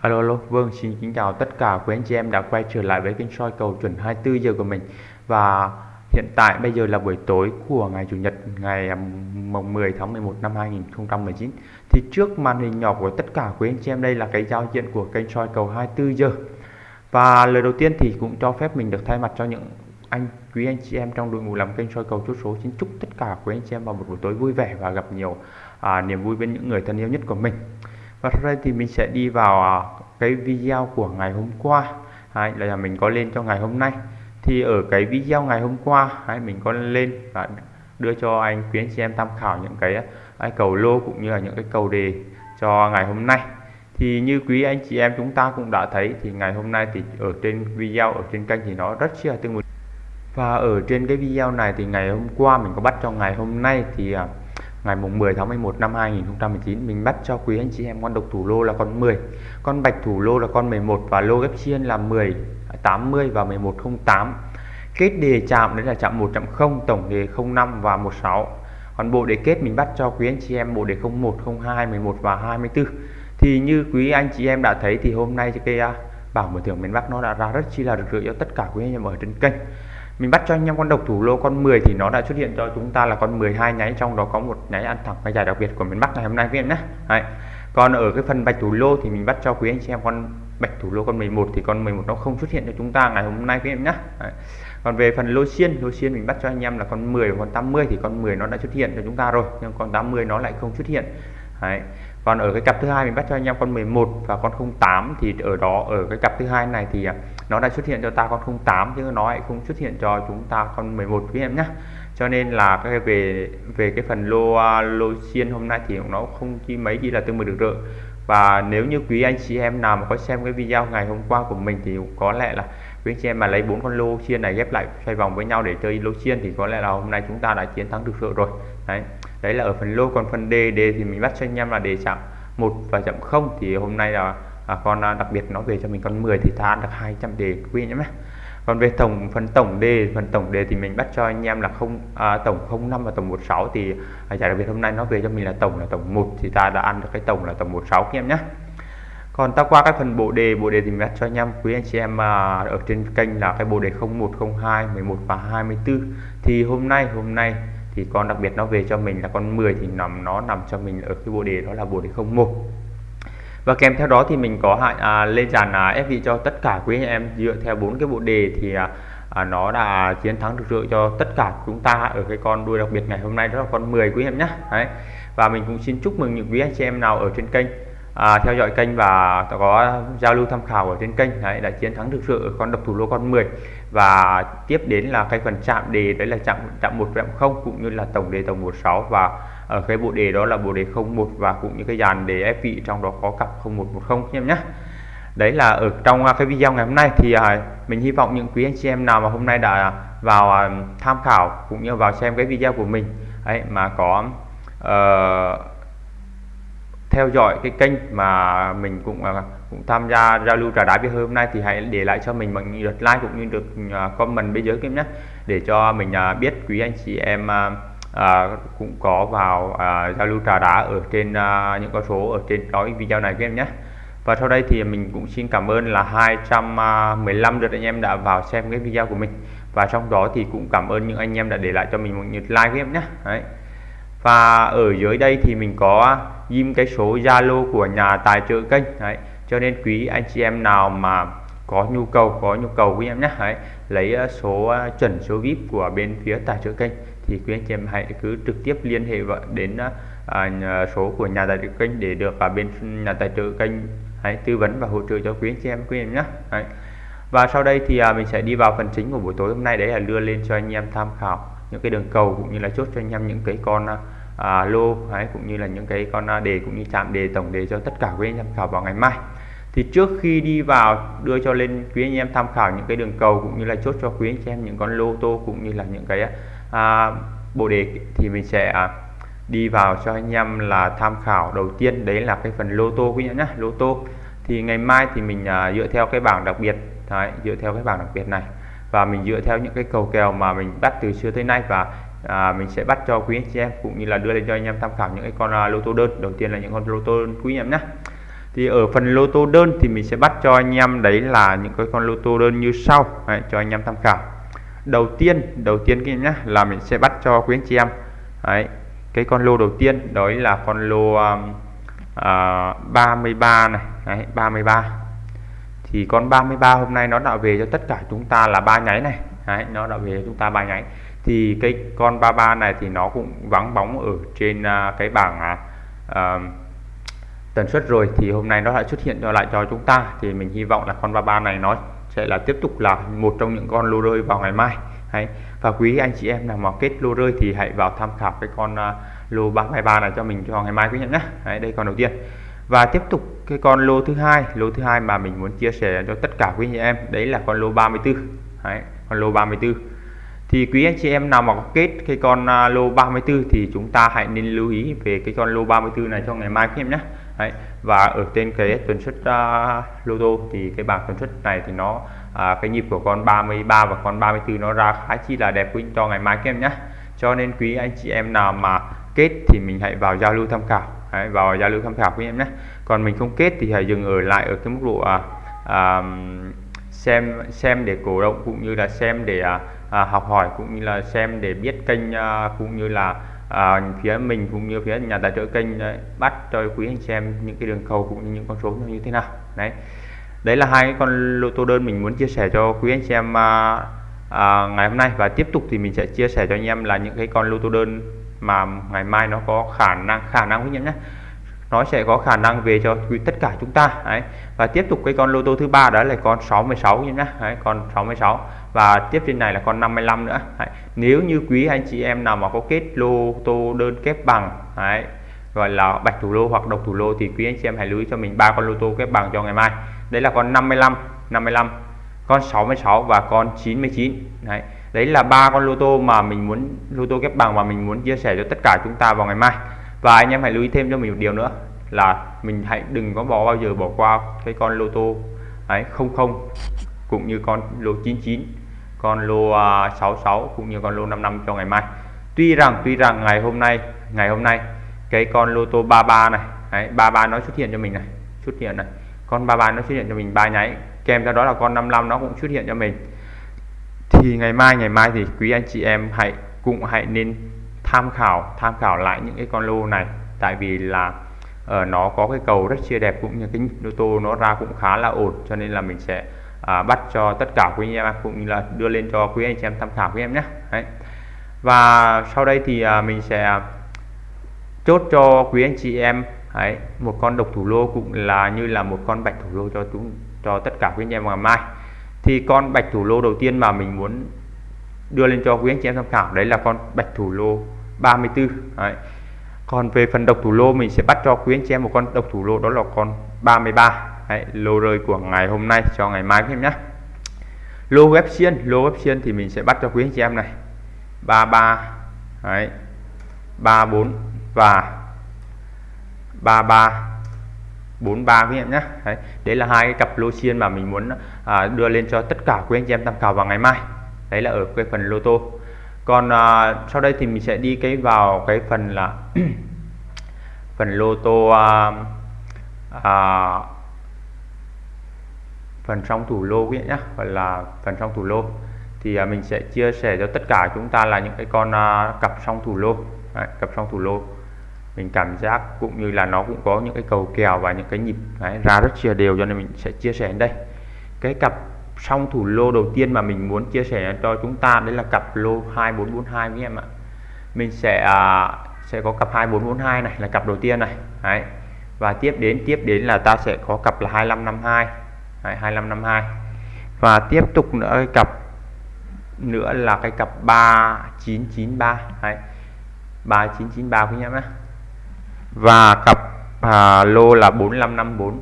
Alo, alo, vâng, xin kính chào tất cả quý anh chị em đã quay trở lại với kênh soi cầu chuẩn 24 giờ của mình. Và hiện tại bây giờ là buổi tối của ngày Chủ nhật ngày à, mùng 10 tháng 11 năm 2019 Thì trước màn hình nhỏ của tất cả quý anh chị em đây là cái giao diện của kênh soi cầu 24 giờ. Và lời đầu tiên thì cũng cho phép mình được thay mặt cho những anh quý anh chị em trong đội ngũ làm kênh soi cầu chốt số. Xin chúc tất cả quý anh chị em vào một buổi tối vui vẻ và gặp nhiều à, niềm vui bên những người thân yêu nhất của mình và sau đây thì mình sẽ đi vào à, cái video của ngày hôm qua. Hay là mình có lên cho ngày hôm nay. Thì ở cái video ngày hôm qua hay mình có lên và đưa cho anh quý anh chị em tham khảo những cái, à, cái cầu lô cũng như là những cái cầu đề cho ngày hôm nay. Thì như quý anh chị em chúng ta cũng đã thấy thì ngày hôm nay thì ở trên video ở trên kênh thì nó rất là tương một và ở trên cái video này thì ngày hôm qua mình có bắt cho ngày hôm nay thì à, ngày mùng 10 tháng 11 năm 2019 mình bắt cho quý anh chị em con độc thủ lô là con 10 con bạch thủ lô là con 11 và lô ghép chiên là 10 80 và 1108 kết đề chạm đấy là chạm 1 chạm 0 tổng đề 05 và 16 còn bộ đề kết mình bắt cho quý anh chị em bộ đề 01 02 11 và 24 thì như quý anh chị em đã thấy thì hôm nay cái à, bảng mở thưởng miền Bắc nó đã ra rất chi là rực rỡ cho tất cả quý anh em ở trên kênh mình bắt cho anh em con độc thủ lô con 10 thì nó đã xuất hiện cho chúng ta là con 12 nháy, trong đó có một nháy ăn thẳng và giải đặc biệt của miền Bắc ngày hôm nay quý em nhé Đấy. còn ở cái phần bạch thủ lô thì mình bắt cho quý anh chị em con bạch thủ lô con 11 thì con 11 nó không xuất hiện cho chúng ta ngày hôm nay quý em nhé Đấy. còn về phần lô xiên lô xiên mình bắt cho anh em là con 10 con 80 thì con 10 nó đã xuất hiện cho chúng ta rồi, nhưng con 80 nó lại không xuất hiện Đấy còn ở cái cặp thứ hai mình bắt cho anh em con 11 và con 08 thì ở đó, ở cái cặp thứ hai này thì à, nó đã xuất hiện cho ta con 08 chứ nó lại không xuất hiện cho chúng ta con 11 quý em nhé cho nên là cái về về cái phần lô à, lô xiên hôm nay thì nó không chi mấy gì là tương 10 được rồi và nếu như quý anh chị em nào mà có xem cái video ngày hôm qua của mình thì có lẽ là quý anh chị em mà lấy bốn con lô xiên này ghép lại xoay vòng với nhau để chơi lô xiên thì có lẽ là hôm nay chúng ta đã chiến thắng được rồi. Đấy đấy là ở phần lô còn phần đề đề thì mình bắt cho anh em là đề chạm một và chậm không. Thì hôm nay là à, con à, đặc biệt nó về cho mình con 10 thì ta ăn được 200 đề quý nhé. Còn về tổng phần tổng đề phần tổng đề thì mình bắt cho anh em là không à, tổng 05 và tổng 16 thì à, giải đặc biệt hôm nay nó về cho mình là tổng là tổng 1 thì ta đã ăn được cái tổng là tổng 16 các em nhé. Còn ta qua các phần bộ đề bộ đề thì mình bắt cho anh em quý anh chị em à, ở trên kênh là cái bộ đề 01 02 11 và 24 thì hôm nay hôm nay thì con đặc biệt nó về cho mình là con 10 thì nằm nó nằm cho mình ở cái bộ đề đó là bộ đề 01 và kèm theo đó thì mình có hạn à, lên dàn à, ép vị cho tất cả quý anh em. Dựa theo bốn cái bộ đề thì à, à, nó đã chiến thắng được rượu cho tất cả chúng ta ở cái con đuôi đặc biệt ngày hôm nay. Đó là con 10 quý em nhé Đấy. và mình cũng xin chúc mừng những quý anh chị em nào ở trên kênh à, theo dõi kênh và có giao lưu tham khảo ở trên kênh. Đấy đã chiến thắng thực sự ở con độc thủ lô con 10 và tiếp đến là cái phần chạm đề đấy là chạm chạm một chạm không cũng như là tổng đề tổng 16 và ở cái bộ đề đó là bộ đề 01 và cũng như cái dàn đề ép vị trong đó có cặp 0110 em nhé đấy là ở trong à, cái video ngày hôm nay thì à, mình hy vọng những quý anh chị em nào mà hôm nay đã vào à, tham khảo cũng như vào xem cái video của mình ấy mà có uh, theo dõi cái kênh mà mình cũng à, cũng tham gia giao lưu trà đá với hôm nay thì hãy để lại cho mình bằng lượt like cũng như được à, comment bên dưới kiếm nhé. Để cho mình à, biết quý anh chị em à, cũng có vào à, giao lưu trà đá ở trên à, những con số ở trên đó video này các em nhé. Và sau đây thì mình cũng xin cảm ơn là 215 lượt anh em đã vào xem cái video của mình. Và trong đó thì cũng cảm ơn những anh em đã để lại cho mình một lượt like các em nhé. Đấy và ở dưới đây thì mình có ghim cái số Zalo của nhà tài trợ kênh Đấy. cho nên quý anh chị em nào mà có nhu cầu có nhu cầu quý em nhé hãy lấy ờ, số ờ, chuẩn số VIP của bên phía tài trợ kênh thì quý anh chị em hãy cứ trực tiếp liên hệ đến ờ, à, số của nhà tài trợ kênh để được à, bên nhà tài trợ kênh hãy tư vấn và hỗ trợ cho quý anh chị em quý em nhé Đấy. và sau đây thì à, mình sẽ đi vào phần chính của buổi tối hôm nay đấy là đưa lên cho anh em tham khảo những cái đường cầu cũng như là chốt cho anh em những cái con à, lô đấy, cũng như là những cái con à, đề cũng như chạm đề tổng đề cho tất cả quý anh em tham khảo vào ngày mai. Thì trước khi đi vào đưa cho lên quý anh em tham khảo những cái đường cầu cũng như là chốt cho quý anh em những con lô tô cũng như là những cái à, bộ đề thì mình sẽ à, đi vào cho anh em là tham khảo đầu tiên. Đấy là cái phần lô tô quý nhá lô tô. Thì ngày mai thì mình à, dựa theo cái bảng đặc biệt đấy, dựa theo cái bảng đặc biệt này và mình dựa theo những cái cầu kèo mà mình bắt từ xưa tới nay và à, mình sẽ bắt cho quý anh chị em cũng như là đưa lên cho anh em tham khảo những cái con à, lô tô đơn. Đầu tiên là những con lô tô quý anh em nhé thì ở phần lô tô đơn thì mình sẽ bắt cho anh em đấy là những cái con lô tô đơn như sau. Đấy, cho anh em tham khảo. Đầu tiên đầu tiên cái nhá là mình sẽ bắt cho quý anh chị em. Đấy cái con lô đầu tiên đó là con lô um, uh, 33 này. Đấy, 33 thì con 33 hôm nay nó đã về cho tất cả chúng ta là ba nháy này. Đấy, nó đã về cho chúng ta ba nháy. Thì cái con 33 này thì nó cũng vắng bóng ở trên uh, cái bảng uh, tần suất rồi. Thì hôm nay nó lại xuất hiện cho lại cho chúng ta. Thì mình hy vọng là con 33 này nó sẽ là tiếp tục là một trong những con lô rơi vào ngày mai. Đấy. và quý anh chị em nào mà kết lô rơi thì hãy vào tham khảo cái con uh, lô 33 này cho mình cho ngày mai quý nhận nhé Đấy, đây con đầu tiên. Và tiếp tục cái con lô thứ hai lô thứ hai mà mình muốn chia sẻ cho tất cả quý anh chị em đấy là con lô 34 đấy, con lô 34 thì quý anh chị em nào mà có kết cái con à, lô 34 thì chúng ta hãy nên lưu ý về cái con lô 34 này cho ngày mai quý em nhé. Đấy. và ở trên cái tuần suất uh, lô tô thì cái bảng tuần suất này thì nó uh, cái nhịp của con 33 và con 34 nó ra khá chi là đẹp quý cho ngày mai các em nhé. Cho nên quý anh chị em nào mà kết thì mình hãy vào giao lưu tham khảo. Đấy, vào giao lưu tham khảo với em nhé. Còn mình không kết thì hãy dừng ở lại ở cái mức độ à, à, xem xem để cổ động cũng như là xem để à, à, học hỏi cũng như là xem để biết kênh à, cũng như là à, phía mình cũng như phía nhà tài trợ kênh đấy, bắt cho quý anh xem những cái đường cầu cũng như những con số như thế nào. Đấy. Đấy là hai con lô tô đơn mình muốn chia sẻ cho quý anh xem à, à, ngày hôm nay. Và tiếp tục thì mình sẽ chia sẻ cho anh em là những cái con lô tô đơn mà ngày mai nó có khả năng khả năng quý nhận nhé nó sẽ có khả năng về cho tất cả chúng ta đấy. và tiếp tục cái con lô tô thứ ba đó là con 66 nhé đấy, con 66 và tiếp trên này là con 55 nữa đấy. nếu như quý anh chị em nào mà có kết lô tô đơn kép bằng đấy, gọi là bạch thủ lô hoặc độc thủ lô thì quý anh chị em hãy lưu ý cho mình ba con lô tô kép bằng cho ngày mai đấy là con 55 55 con 66 và con 99 đấy đấy là ba con lô tô mà mình muốn lô tô kép bằng mà mình muốn chia sẻ cho tất cả chúng ta vào ngày mai. Và anh em hãy lưu ý thêm cho mình một điều nữa là mình hãy đừng có bỏ bao giờ bỏ qua cái con lô tô ấy không không cũng như con lô 99 con lô à, 66 cũng như con lô 55 cho ngày mai. Tuy rằng tuy rằng ngày hôm nay ngày hôm nay cái con lô tô 33 này đấy, 33 nó xuất hiện cho mình này xuất hiện này. Con 33 nó xuất hiện cho mình ba nháy kèm theo đó là con 55 nó cũng xuất hiện cho mình thì ngày mai ngày mai thì quý anh chị em hãy cũng hãy nên tham khảo tham khảo lại những cái con lô này. Tại vì là uh, nó có cái cầu rất chia đẹp cũng như cái ô tô nó ra cũng khá là ổn cho nên là mình sẽ uh, bắt cho tất cả quý anh em cũng như là đưa lên cho quý anh chị em tham khảo quý em nhé. Đấy. và sau đây thì uh, mình sẽ chốt cho quý anh chị em Đấy, một con độc thủ lô cũng là như là một con bạch thủ lô cho chúng cho tất cả quý anh em ngày mai thì con bạch thủ lô đầu tiên mà mình muốn đưa lên cho quý anh chị em tham khảo đấy là con bạch thủ lô 34 đấy. còn về phần độc thủ lô mình sẽ bắt cho quý anh chị em một con độc thủ lô đó là con 33 đấy, lô rơi của ngày hôm nay cho ngày mai em nhé. Lô web xiên lô web xiên thì mình sẽ bắt cho quý anh chị em này. 33 đấy 34 và 33 43 quý em nhé đấy, đấy là hai cái cặp lô xiên mà mình muốn à, đưa lên cho tất cả quý anh chị em tham khảo vào ngày mai. Đấy là ở cái phần lô tô. Còn à, sau đây thì mình sẽ đi cái vào cái phần là phần lô tô à, à, phần trong thủ lô quý nhé gọi là phần trong thủ lô. Thì à, mình sẽ chia sẻ cho tất cả chúng ta là những cái con à, cặp trong thủ lô. Đấy, cặp trong thủ lô mình cảm giác cũng như là nó cũng có những cái cầu kèo và những cái nhịp Đấy, ra rất chia đều cho nên mình sẽ chia sẻ đến đây cái cặp song thủ lô đầu tiên mà mình muốn chia sẻ cho chúng ta đấy là cặp lô 2442 với em ạ mình sẽ à, sẽ có cặp 2442 này là cặp đầu tiên này đấy. và tiếp đến tiếp đến là ta sẽ có cặp là 2552 đấy, 2552 và tiếp tục nữa cái cặp nữa là cái cặp 3993 đấy. 3993 quý em nhé và cặp à, lô là 4554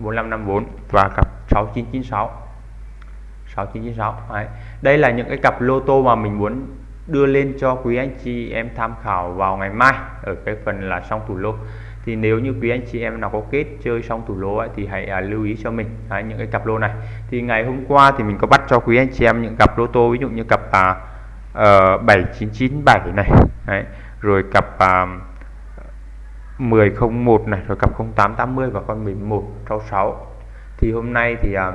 4554 và cặp 6996 6996 Đấy. đây là những cái cặp lô tô mà mình muốn đưa lên cho quý anh chị em tham khảo vào ngày mai ở cái phần là song thủ lô thì nếu như quý anh chị em nào có kết chơi xong thủ lô ấy, thì hãy à, lưu ý cho mình Đấy, những cái cặp lô này thì ngày hôm qua thì mình có bắt cho quý anh chị em những cặp lô tô ví dụ như cặp à, ờ, uh, 7997 này Đấy. rồi cặp uh, 1001 này rồi cặp 0880 và con 1166 thì hôm nay thì à,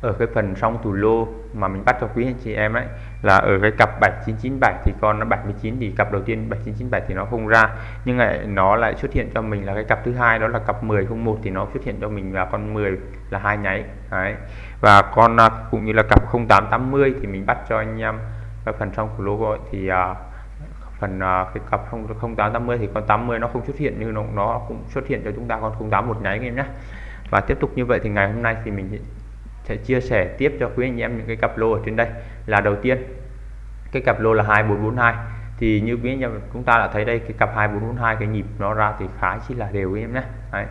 ở cái phần song tủ lô mà mình bắt cho quý anh chị em ấy là ở cái cặp 7997 thì con nó 79 thì cặp đầu tiên 7997 thì nó không ra. Nhưng lại nó lại xuất hiện cho mình là cái cặp thứ hai đó là cặp 1001 thì nó xuất hiện cho mình là con 10 là hai nháy. Đấy. Và con à, cũng như là cặp 0880 thì mình bắt cho anh em cái phần song thủ lô gọi thì uh, phần uh, cái cặp 0880 thì con 80 nó không xuất hiện như nó, nó cũng xuất hiện cho chúng ta con 08 một nháy em nhé. Và tiếp tục như vậy thì ngày hôm nay thì mình sẽ chia sẻ tiếp cho quý anh em những cái cặp lô ở trên đây. Là đầu tiên cái cặp lô là 2442 thì như quý anh em chúng ta đã thấy đây cái cặp 2442 cái nhịp nó ra thì khá chỉ là đều em nhé. Đấy.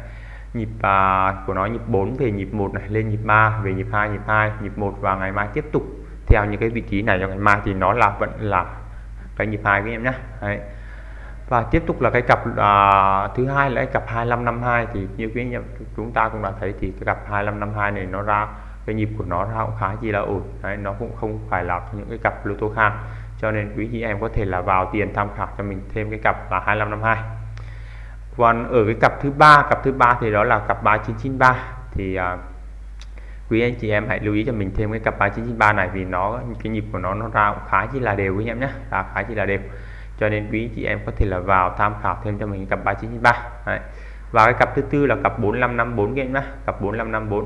nhịp à, của nó nhịp 4 về nhịp 1 này lên nhịp 3 về nhịp 2 nhịp 2 nhịp 1 và ngày mai tiếp tục. Theo những cái vị trí này cho ngày mai thì nó là vẫn là cái nhịp hai với em nhé Đấy. Và tiếp tục là cái cặp à, thứ hai là cái cặp 2552 thì như quý anh em chúng ta cũng đã thấy thì cái cặp 2552 này nó ra cái nhịp của nó ra cũng khá chi là ổn. Đấy nó cũng không phải là những cái cặp lô tô khan cho nên quý chị em có thể là vào tiền tham khảo cho mình thêm cái cặp là 2552 còn ở cái cặp thứ ba cặp thứ ba thì đó là cặp 3993 thì à, quý anh chị em hãy lưu ý cho mình thêm cái cặp 3993 này vì nó cái nhịp của nó nó ra cũng khá chỉ là đều quý em nhé. Ra khá chỉ là đều. Cho nên quý chị em có thể là vào tham khảo thêm cho mình cặp 3993 Đấy. và cái cặp thứ tư là cặp 4554 các em nhé. Cặp 4554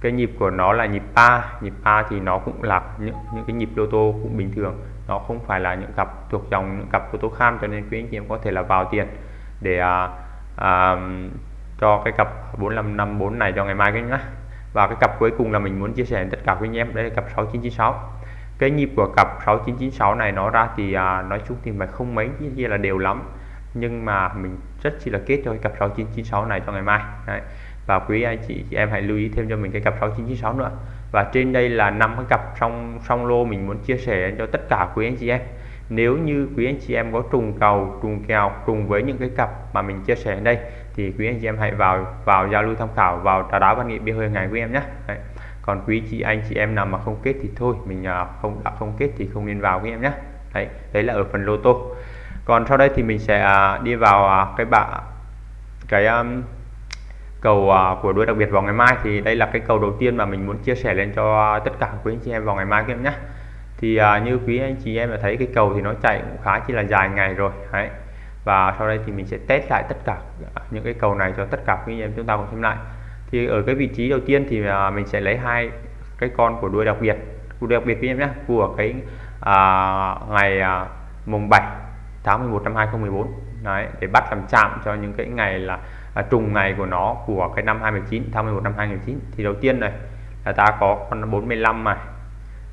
cái nhịp của nó là nhịp ba. Nhịp ba thì nó cũng là những những cái nhịp lô tô cũng bình thường. Nó không phải là những cặp thuộc dòng những cặp lô tô kham cho nên quý anh chị em có thể là vào tiền để à, à, cho cái cặp 4554 này cho ngày mai các nhé và cái cặp cuối cùng là mình muốn chia sẻ tất cả quý anh em đây là cặp 6996 cái nhịp của cặp 6996 này nó ra thì à, nói chung thì mà không mấy kia là đều lắm. Nhưng mà mình rất chỉ là kết cho cái cặp 6996 này cho ngày mai Đấy. và quý anh chị, chị em hãy lưu ý thêm cho mình cái cặp 6996 nữa. Và trên đây là năm cái cặp song song lô mình muốn chia sẻ cho tất cả quý anh chị em. Nếu như quý anh chị em có trùng cầu trùng kèo trùng với những cái cặp mà mình chia sẻ ở đây thì quý anh chị em hãy vào vào giao lưu tham khảo vào trà đá văn nghệ bia hơi ngày quý em nhé. Đấy. Còn quý chị anh chị em nào mà không kết thì thôi mình à, không đã không kết thì không nên vào với em nhé. Đấy đấy là ở phần lô tô. Còn sau đây thì mình sẽ à, đi vào à, cái bạ cái um, cầu của đuôi đặc biệt vào ngày mai. Thì đây là cái cầu đầu tiên mà mình muốn chia sẻ lên cho tất cả quý anh chị em vào ngày mai các em nhé. Thì uh, như quý anh chị em đã thấy cái cầu thì nó chạy cũng khá chỉ là dài ngày rồi. Đấy và sau đây thì mình sẽ test lại tất cả những cái cầu này cho tất cả quý anh em chúng ta cùng xem lại. Thì ở cái vị trí đầu tiên thì à, mình sẽ lấy hai cái con của đuôi đặc biệt. Đuôi đặc biệt em nhé của cái à, ngày à, mùng 7 tháng 11 năm 2014 đấy để bắt làm chạm cho những cái ngày là à, trùng ngày của nó của cái năm 2019 tháng 11 năm 2019 thì đầu tiên này là ta có con 45 này.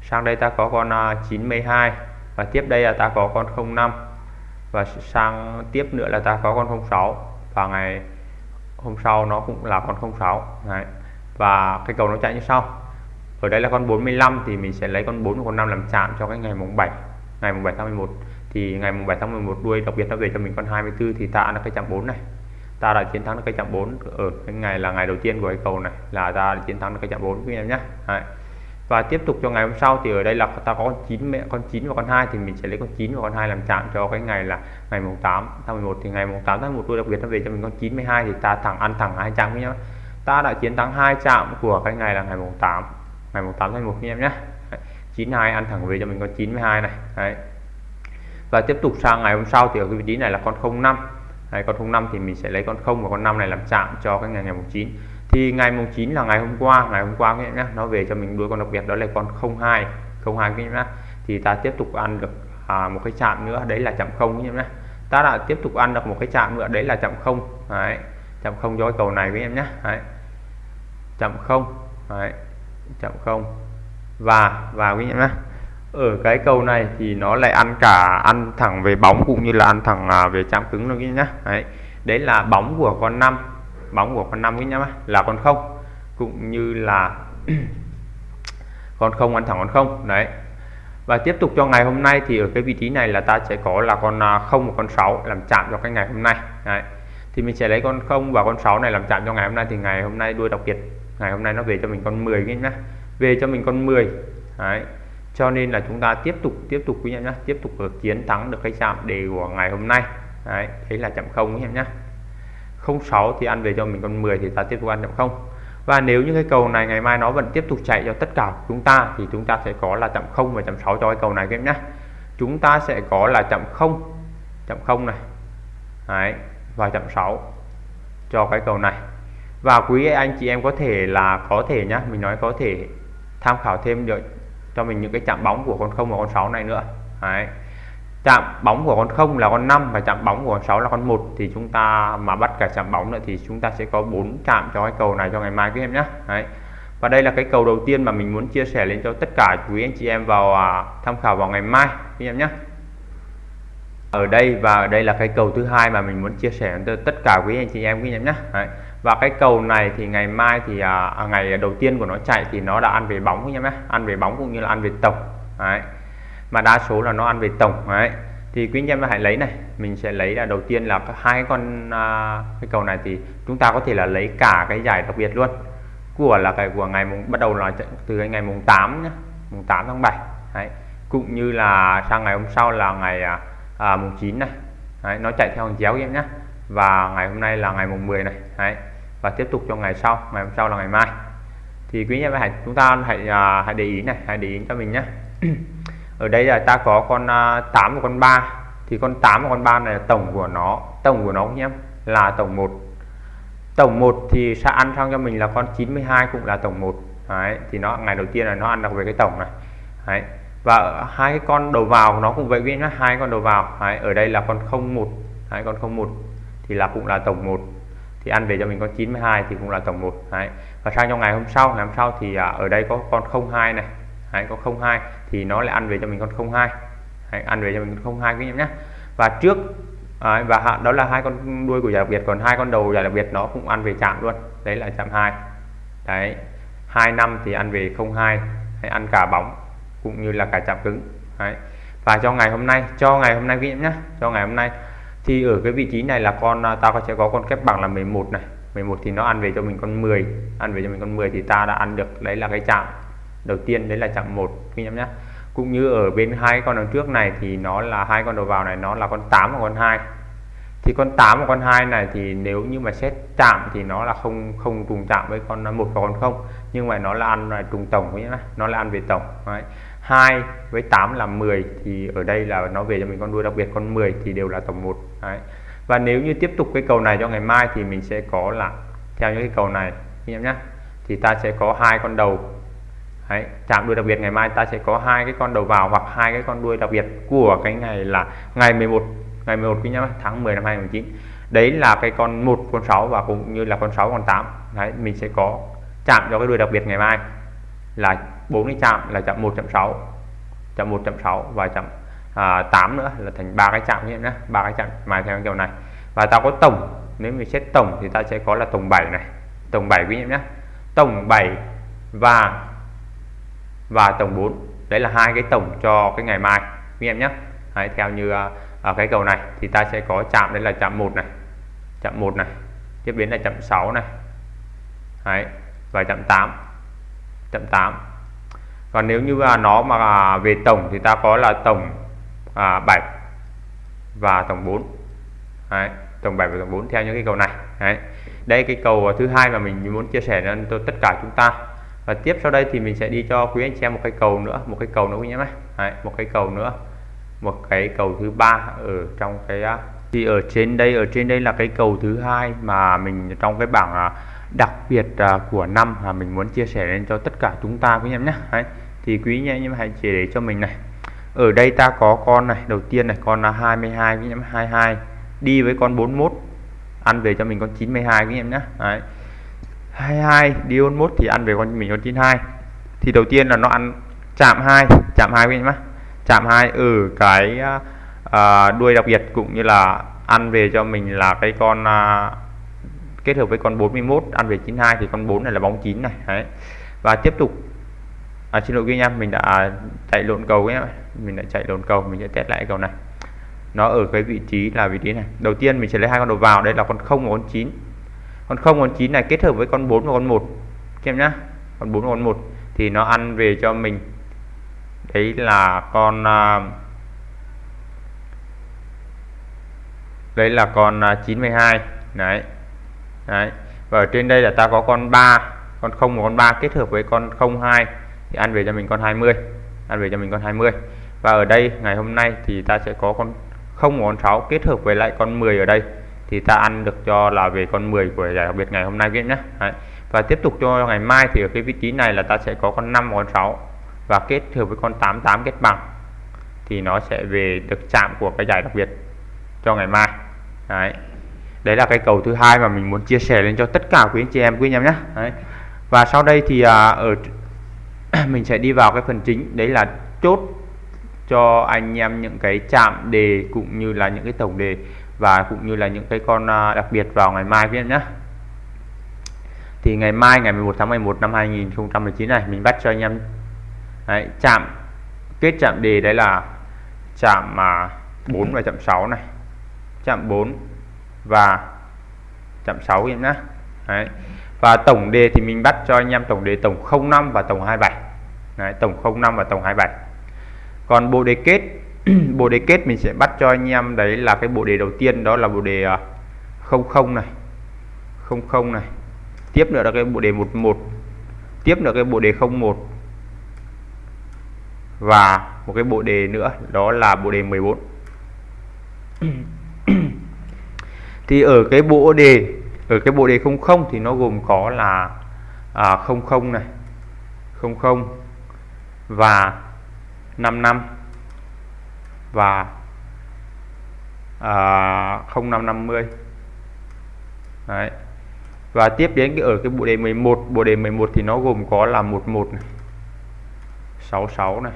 Sang đây ta có con à, 92 và tiếp đây là ta có con 05 và sang tiếp nữa là ta có con 06 và ngày hôm sau nó cũng là con 06 Đấy. và cái cầu nó chạy như sau. Ở đây là con 45 thì mình sẽ lấy con 4 và con 5 làm chạm cho cái ngày mùng 7 ngày mùng 7 tháng 11 thì ngày mùng 7 tháng 11 đuôi đặc biệt nó về cho mình con 24 thì ta là cái chạm 4 này. Ta đã chiến thắng được cái chạm 4 ở cái ngày là ngày đầu tiên của cái cầu này, là ta đã chiến thắng được cái chạm 4 các em nhé. Đấy và tiếp tục cho ngày hôm sau thì ở đây là ta có con 9 mẹ con 9 và con 2 thì mình sẽ lấy con 9 và con 2 làm chạm cho cái ngày là ngày mùng 8 tháng 11 thì ngày mùng 8 tháng 1 tôi đặc biệt nó về cho mình con 92 thì ta thẳng ăn thẳng hai chạm với nhau. Ta đã chiến thắng hai chạm của cái ngày là ngày mùng 8 ngày mùng 8 tháng 1 anh em nhé. 92 ăn thẳng về cho mình con 92 này. Đấy. Và tiếp tục sang ngày hôm sau thì ở cái vị trí này là con 05 Đấy, con 05 thì mình sẽ lấy con 0 và con 5 này làm chạm cho cái ngày ngày mùng 9 thì ngày mùng 9 là ngày hôm qua ngày hôm qua nhé nó về cho mình đuôi con đặc biệt đó là con 02 02 cái em nhé thì ta tiếp tục ăn được à, một cái chạm nữa đấy là chạm không nhé ta đã tiếp tục ăn được một cái chạm nữa đấy là chạm không. Đấy chạm không cho cầu này với em nhé đấy. chạm không đấy. chạm không. Và và quý em nhé ở cái cầu này thì nó lại ăn cả ăn thẳng về bóng cũng như là ăn thẳng à, về chạm cứng luôn nhé đấy đấy là bóng của con 5 bóng của con 5 cái nhá, là con không. Cũng như là con không, ăn thẳng con không, đấy. Và tiếp tục cho ngày hôm nay thì ở cái vị trí này là ta sẽ có là con à, không và con 6 làm chạm cho cái ngày hôm nay, đấy. thì mình sẽ lấy con không và con 6 này làm chạm cho ngày hôm nay thì ngày hôm nay đuôi đặc biệt. Ngày hôm nay nó về cho mình con 10 cái nhá, về cho mình con 10 đấy. Cho nên là chúng ta tiếp tục tiếp tục quý em nhé tiếp tục được chiến thắng được cái chạm đề của ngày hôm nay, đấy. Đấy là chạm không quý em nhé 06 thì ăn về cho mình con 10 thì ta tiếp tục ăn chậm không? Và nếu như cái cầu này ngày mai nó vẫn tiếp tục chạy cho tất cả chúng ta thì chúng ta sẽ có là chậm không và chậm 6 cho cái cầu này các em nhé. Chúng ta sẽ có là chậm không chậm không này. Đấy, và chậm 6 cho cái cầu này. Và quý anh chị em có thể là có thể nhá mình nói có thể tham khảo thêm được cho mình những cái chạm bóng của con không và con 6 này nữa. Đấy chạm bóng của con không là con 5 và chạm bóng của con 6 là con 1 thì chúng ta mà bắt cả chạm bóng nữa thì chúng ta sẽ có 4 chạm cho cái cầu này cho ngày mai quý em nhé Đấy. và đây là cái cầu đầu tiên mà mình muốn chia sẻ lên cho tất cả quý anh chị em vào à, tham khảo vào ngày mai quý em nhé ở đây và ở đây là cái cầu thứ hai mà mình muốn chia sẻ cho tất cả quý anh chị em quý em nhé Đấy. và cái cầu này thì ngày mai thì à, à, ngày đầu tiên của nó chạy thì nó đã ăn về bóng quý em nhé ăn về bóng cũng như là ăn về tổng Đấy mà đa số là nó ăn về tổng Đấy. thì quý anh em hãy lấy này. Mình sẽ lấy là đầu tiên là hai con à, cái cầu này thì chúng ta có thể là lấy cả cái giải đặc biệt luôn. Của là cái của ngày mùng bắt đầu là từ ngày mùng 8 nhé mùng 8 tháng 7 Đấy. cũng như là sang ngày hôm sau là ngày à, à, mùng 9 này Đấy, nó chạy theo hàng chéo em nhé và ngày hôm nay là ngày mùng 10 này Đấy, và tiếp tục cho ngày sau ngày hôm sau là ngày mai. Thì quý anh em hãy chúng ta hãy à, hãy để ý này hãy để ý cho mình nhé ở đây là ta có con à, 8 và con 3 thì con 8 và con 3 này là tổng của nó. Tổng của nó nhé là tổng 1 tổng 1 thì sẽ ăn sang cho mình là con 92 cũng là tổng 1 Đấy, thì nó ngày đầu tiên là nó ăn được về cái tổng này. Đấy, và hai cái con đầu vào nó cũng vậy với nhá hai con đầu vào. Đấy, ở đây là con 01 hai con 01 thì là cũng là tổng 1 thì ăn về cho mình con 92 thì cũng là tổng 1 Đấy. và sang trong ngày hôm sau ngày hôm sau thì à, ở đây có con 02 này. Đấy, có 02 thì nó lại ăn về cho mình con 02 Đấy, ăn về cho mình con 02 quý em nhé. Và trước à, và đó là hai con đuôi của giải đặc biệt còn hai con đầu giải đặc biệt nó cũng ăn về chạm luôn. Đấy là chạm 2 đấy 2 năm thì ăn về 02 hay ăn cả bóng cũng như là cả chạm cứng. Đấy. và cho ngày hôm nay cho ngày hôm nay quý em nhé cho ngày hôm nay. Thì ở cái vị trí này là con à, ta có sẽ có con kép bằng là 11 này. 11 thì nó ăn về cho mình con 10 ăn về cho mình con 10 thì ta đã ăn được. Đấy là cái chạm đầu tiên đấy là chạm 1 quý em nhé. Cũng như ở bên hai con đằng trước này thì nó là hai con đầu vào này, nó là con 8 và con 2 thì con 8 và con 2 này thì nếu như mà xét chạm thì nó là không không trùng chạm với con một và con không. Nhưng mà nó là ăn là trùng tổng nhé. Nó là ăn về tổng, Đấy. 2 với 8 là 10 thì ở đây là nó về cho mình con đuôi, đặc biệt con 10 thì đều là tổng 1 Đấy. và nếu như tiếp tục cái cầu này cho ngày mai thì mình sẽ có là, theo những cái cầu này anh em nhé, thì ta sẽ có hai con đầu. Đấy, chạm đuôi đặc biệt ngày mai ta sẽ có hai cái con đầu vào hoặc hai cái con đuôi đặc biệt của cái ngày là ngày 11 ngày 11 quý nhá tháng 10 năm 2019 đấy là cái con một con 6 và cũng như là con 6 con 8 đấy mình sẽ có chạm cho cái đuôi đặc biệt ngày mai là bốn cái chạm là chạm 1.6 chạm 1.6 và chạm à, 8 nữa là thành ba cái chạm nhé ba cái chạm mà theo kiểu này. Và ta có tổng nếu mình xét tổng thì ta sẽ có là tổng 7 này tổng 7 quý em nhé tổng 7 và và tổng 4 đấy là hai cái tổng cho cái ngày mai. Anh em nhé. Đấy, theo như ở cái cầu này thì ta sẽ có chạm đây là chạm 1 này. Chạm 1 này. Tiếp đến là chạm 6 này. Đấy, và chạm 8 chạm 8 còn nếu như à, nó mà về tổng thì ta có là tổng à, 7 và tổng 4 Đấy, tổng 7 và tổng 4 theo những cái cầu này. Đấy. đây cái cầu thứ hai mà mình muốn chia sẻ cho tất cả chúng ta và tiếp sau đây thì mình sẽ đi cho quý anh chị em một cái cầu nữa một cái cầu nữa quý nhé Đấy, một cái cầu nữa một cái cầu thứ ba ở trong cái thì ở trên đây ở trên đây là cái cầu thứ hai mà mình trong cái bảng à, đặc biệt à, của năm mà mình muốn chia sẻ lên cho tất cả chúng ta quý em nhé Đấy. thì quý nhé nhưng mà hãy chỉ để cho mình này ở đây ta có con này đầu tiên này con là 22 quý em 22 đi với con 41 ăn về cho mình con 92 quý em nhé Đấy. 22 đi 41 thì ăn về con mình con 92 thì đầu tiên là nó ăn chạm 2 chạm 2 với em chạm 2 ở cái à, đuôi đặc biệt cũng như là ăn về cho mình là cái con à, kết hợp với con 41 ăn về 92 thì con 4 này là bóng 9 này đấy. Và tiếp tục à, xin lỗi quý anh em mình đã chạy lộn cầu nhé mình đã chạy lộn cầu mình sẽ test lại cầu này. Nó ở cái vị trí là vị trí này. Đầu tiên mình sẽ lấy hai con đầu vào đây là con 0 và con 9 con 0 con 9 này kết hợp với con 4 và con 1 em nhá. Con 4 và con 1 thì nó ăn về cho mình. Đấy là con à, đấy là con à, 92 đấy. Đấy. Và ở trên đây là ta có con 3 con 0 và con 3 kết hợp với con 02 thì ăn về cho mình con 20 ăn về cho mình con 20 và ở đây, ngày hôm nay thì ta sẽ có con 0 và con 6 kết hợp với lại con 10 ở đây thì ta ăn được cho là về con 10 của giải đặc biệt ngày hôm nay các nhé Đấy. và tiếp tục cho ngày mai thì ở cái vị trí này là ta sẽ có con 5 và con 6 và kết hợp với con 88 kết bằng thì nó sẽ về được chạm của cái giải đặc biệt cho ngày mai. Đấy. Đấy là cái cầu thứ hai mà mình muốn chia sẻ lên cho tất cả quý anh chị em quý anh em nhé đấy. và sau đây thì à, ở mình sẽ đi vào cái phần chính. Đấy là chốt cho anh em những cái chạm đề cũng như là những cái tổng đề và cũng như là những cái con à, đặc biệt vào ngày mai quý em nhé thì ngày mai ngày 11 tháng 11 năm 2019 này mình bắt cho anh em đấy, chạm kết chạm đề đấy là chạm mà 4 và chạm 6 này. Chạm 4 và chạm 6 em nhé đấy. và tổng đề thì mình bắt cho anh em tổng đề tổng 05 và tổng 27 đấy, tổng 05 và tổng 27 còn bộ đề kết bộ đề kết mình sẽ bắt cho anh em đấy là cái bộ đề đầu tiên đó là bộ đề à, 00 này. 00 này. Tiếp nữa là cái bộ đề 11 tiếp nữa cái bộ đề 01 và một cái bộ đề nữa đó là bộ đề 14 thì ở cái bộ đề ở cái bộ đề 00 thì nó gồm có là à, 00 này. 00 và 55 và à, 0550 Đấy. và tiếp đến cái ở cái bộ đề 11 bộ đề 11 thì nó gồm có là 11 này 66 này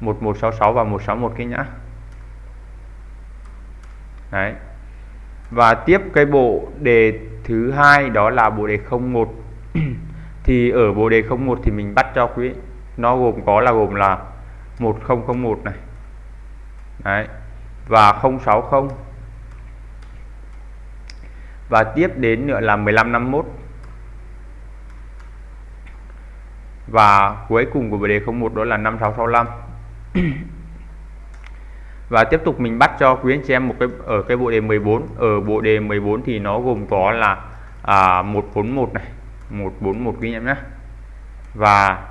1166 và 161 cái nhá Đấy. Và tiếp cái bộ đề thứ hai đó là bộ đề 01 thì ở bộ đề 01 thì mình bắt cho quý nó gồm có là gồm là 1001 này Đấy. và 060 và tiếp đến nữa là 1551 và cuối cùng của đề 01 đó là 5665 và tiếp tục mình bắt cho quý anh chị em một cái ở cái bộ đề 14 ở bộ đề 14 thì nó gồm có là à, 141 này. 141 quý anh em nhé và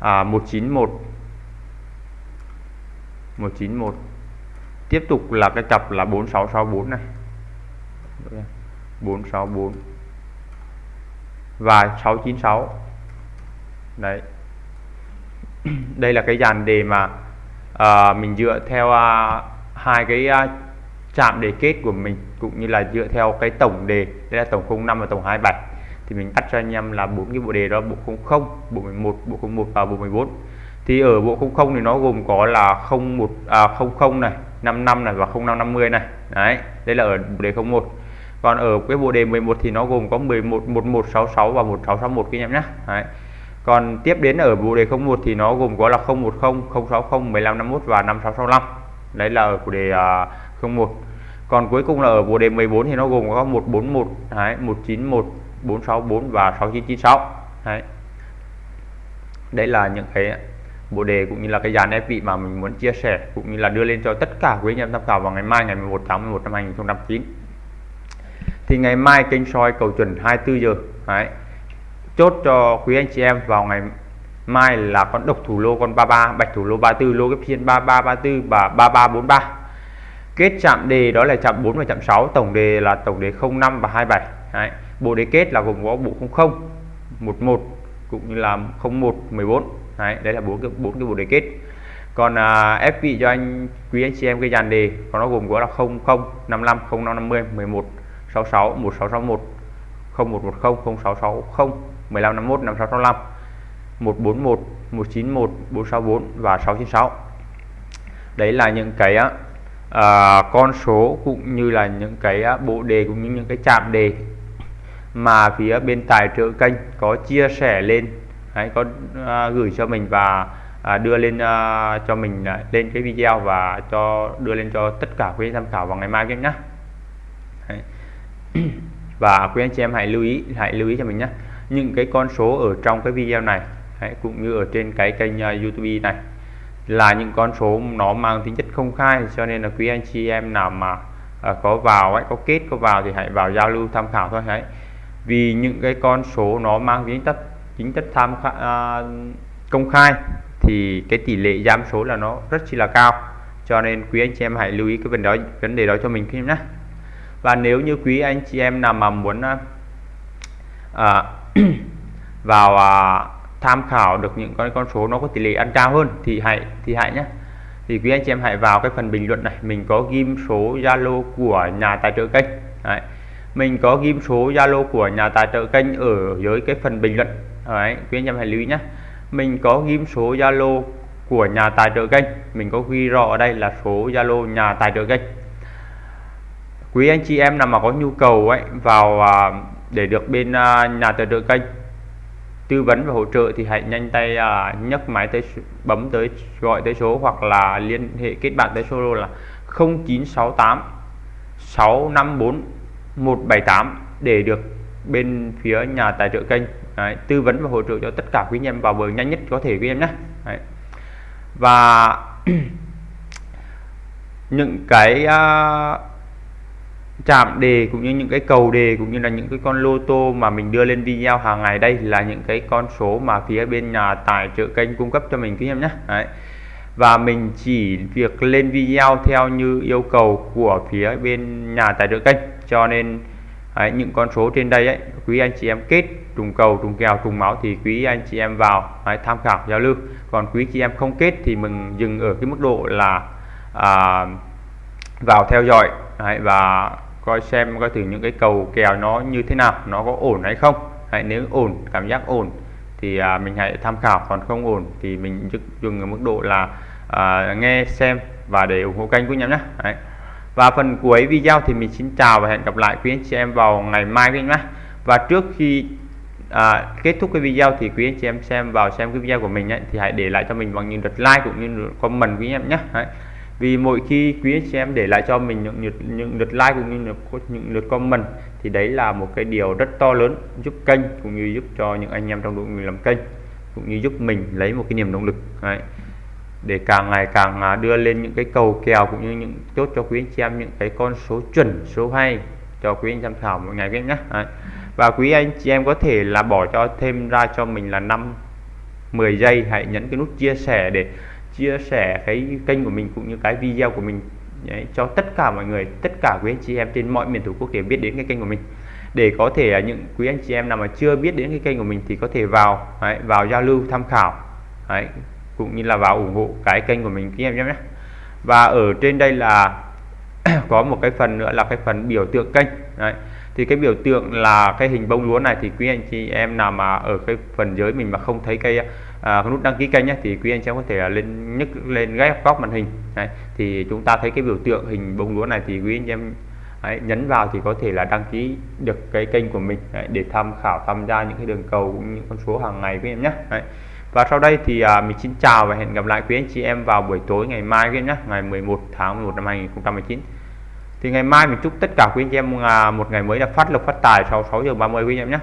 à, 191 191 tiếp tục là cái cặp là 4664 này. 464 và 696 đấy. Đây là cái dàn đề mà à, mình dựa theo à, hai cái à, chạm đề kết của mình cũng như là dựa theo cái tổng đề. Đây là tổng 05 và tổng 27 thì mình tắt cho anh em là bốn cái bộ đề đó bộ 00 bộ 11 bộ 01 và bộ 14 thì ở bộ 00 thì nó gồm có là 01 à, 00 này 55 này và 0550 này. Đấy đây là ở đề 01 còn ở cái bộ đề 11 thì nó gồm có 11 1166 và 1661 các em nhé. Đấy. Còn tiếp đến ở bộ đề 01 thì nó gồm có là 010 060 1551 và 5665 đấy là ở của đề à, uh, 01 còn cuối cùng là ở bộ đề 14 thì nó gồm có 141 đấy, 191 464 và 6996 đấy. Đấy là những cái bộ đề cũng như là cái dàn ép vị mà mình muốn chia sẻ, cũng như là đưa lên cho tất cả quý anh em tham khảo vào ngày mai, ngày 11 tháng 11 năm 2009 thì ngày mai kênh soi cầu chuẩn 24 giờ, đấy. Chốt cho quý anh chị em vào ngày mai là con độc thủ lô con 33 bạch thủ lô 34 lô cái phiên 3334 và 3343 kết chạm đề đó là chạm 4 và chạm 6 tổng đề là tổng đề 05 và 27 Đấy. bộ đề kết là gồm có bộ 00 11 cũng như là 01 14 Đấy. đấy là bốn cái bốn cái bộ đề kết còn à, ép vị cho anh quý anh chị em cái dàn đề còn nó gồm có là 00 55 0550 11 66 1661 0110 0660 1551 5665 141 191 464 và 696 đấy là những cái uh, con số cũng như là những cái uh, bộ đề cũng như những cái chạm đề mà phía bên tài trợ kênh có chia sẻ lên đấy, có uh, gửi cho mình và uh, đưa lên uh, cho mình uh, lên cái video và cho đưa lên cho tất cả quý anh tham khảo vào ngày mai nhé và quý anh chị em hãy lưu ý hãy lưu ý cho mình nhé những cái con số ở trong cái video này đấy, cũng như ở trên cái kênh uh, YouTube này là những con số nó mang tính chất công khai cho nên là quý anh chị em nào mà à, có vào ấy có kết có vào thì hãy vào giao lưu tham khảo thôi đấy vì những cái con số nó mang tính chất chính chất tham à, công khai thì cái tỷ lệ giam số là nó rất chi là cao. Cho nên quý anh chị em hãy lưu ý cái vấn đó vấn đề đó cho mình khi nhé và nếu như quý anh chị em nào mà muốn à, à vào à, tham khảo được những con con số nó có tỷ lệ ăn cao hơn thì hãy thì hãy nhé thì quý anh chị em hãy vào cái phần bình luận này. Mình có ghim số Zalo của nhà tài trợ kênh. Đấy. mình có ghim số Zalo của nhà tài trợ kênh ở dưới cái phần bình luận. Đấy. quý anh em hãy lưu ý nhé mình có ghim số Zalo của nhà tài trợ kênh. Mình có ghi rõ ở đây là số Zalo nhà tài trợ kênh. Quý anh chị em nào mà có nhu cầu ấy vào à, để được bên à, nhà tài trợ kênh tư vấn và hỗ trợ thì hãy nhanh tay à, nhấc máy tới bấm tới gọi tới số hoặc là liên hệ kết bạn tới số là 0968 654 178 để được bên phía nhà tài trợ kênh. Đấy, tư vấn và hỗ trợ cho tất cả quý anh em vào bờ nhanh nhất có thể quý em nhé Đấy. và những cái à, uh, chạm đề cũng như những cái cầu đề cũng như là những cái con lô tô mà mình đưa lên video hàng ngày đây là những cái con số mà phía bên nhà tài trợ kênh cung cấp cho mình quý em nhé Đấy. và mình chỉ việc lên video theo như yêu cầu của phía bên nhà tài trợ kênh cho nên Đấy, những con số trên đây ấy quý anh chị em kết trùng cầu trùng kèo trùng máu thì quý anh chị em vào hãy tham khảo giao lưu. Còn quý chị em không kết thì mình dừng ở cái mức độ là à, vào theo dõi đấy, và coi xem coi thử những cái cầu kèo nó như thế nào nó có ổn hay không. Hãy nếu ổn cảm giác ổn thì à, mình hãy tham khảo còn không ổn thì mình dừng ở mức độ là à, nghe xem và để ủng hộ kênh của nhóm nhé đấy. và phần cuối video thì mình xin chào và hẹn gặp lại quý anh chị em vào ngày mai quý anh nhé và trước khi à, kết thúc cái video thì quý anh chị em xem vào xem cái video của mình ấy, thì hãy để lại cho mình bằng những lượt like cũng như lượt comment quý anh em nhé đấy vì mỗi khi quý anh chị em để lại cho mình những, lượt những lượt like cũng như là những lượt comment thì đấy là một cái điều rất to lớn giúp kênh cũng như giúp cho những anh em trong đội người làm kênh cũng như giúp mình lấy một cái niềm động lực đấy. để càng ngày càng à, đưa lên những cái cầu kèo cũng như những chốt cho quý anh chị em những cái con số chuẩn số hay cho quý anh tham khảo mỗi ngày quý nhé đấy và quý anh chị em có thể là bỏ cho thêm ra cho mình là 5 10 giây. Hãy nhấn cái nút chia sẻ để chia sẻ cái kênh của mình cũng như cái video của mình. Đấy, cho tất cả mọi người tất cả quý anh chị em trên mọi miền tổ quốc để biết đến cái kênh của mình. Để có thể à, những quý anh chị em nào mà chưa biết đến cái kênh của mình thì có thể vào đấy, vào giao lưu tham khảo. Đấy, cũng như là vào ủng hộ cái kênh của mình quý em nhé. Và ở trên đây là có một cái phần nữa là cái phần biểu tượng kênh. Đấy thì cái biểu tượng là cái hình bông lúa này thì quý anh chị em nào mà ở cái phần dưới mình mà không thấy cái à, cái nút đăng ký kênh nhé thì quý anh chị em có thể lên nhấc lên ghép góc màn hình đấy. thì chúng ta thấy cái biểu tượng hình bông lúa này thì quý anh chị em đấy, nhấn vào thì có thể là đăng ký được cái kênh của mình đấy, để tham khảo tham gia những cái đường cầu cũng như con số hàng ngày với em nhé đấy. và sau đây thì à, mình xin chào và hẹn gặp lại quý anh chị em vào buổi tối ngày mai với em nhé ngày 11 tháng 11 năm 2019 thì ngày mai mình chúc tất cả quý anh em à, một ngày mới là phát lộc phát tài sau 6 giờ 30 quý anh em nhé.